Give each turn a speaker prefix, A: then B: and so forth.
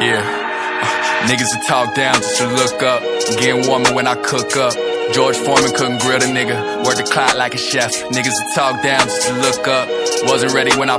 A: Yeah. Niggas that talk down just to look up. Getting warmer when I cook up. George Foreman couldn't grill the nigga. Work the clock like a chef. Niggas that talk down just to look up. Wasn't ready when I